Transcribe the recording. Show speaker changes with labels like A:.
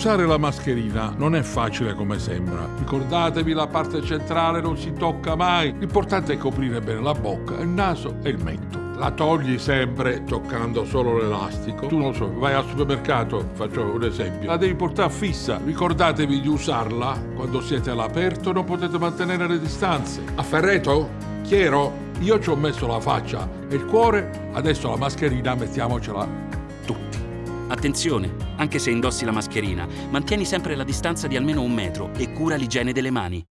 A: Usare la mascherina non è facile come sembra. Ricordatevi, la parte centrale non si tocca mai. L'importante è coprire bene la bocca, il naso e il mento. La togli sempre toccando solo l'elastico. Tu non so, vai al supermercato, faccio un esempio, la devi portare fissa. Ricordatevi di usarla quando siete all'aperto, non potete mantenere le distanze. A Ferreto? Chiaro? Io ci ho messo la faccia e il cuore, adesso la mascherina mettiamocela tutti.
B: Attenzione, anche se indossi la mascherina, mantieni sempre la distanza di almeno un metro e cura l'igiene delle mani.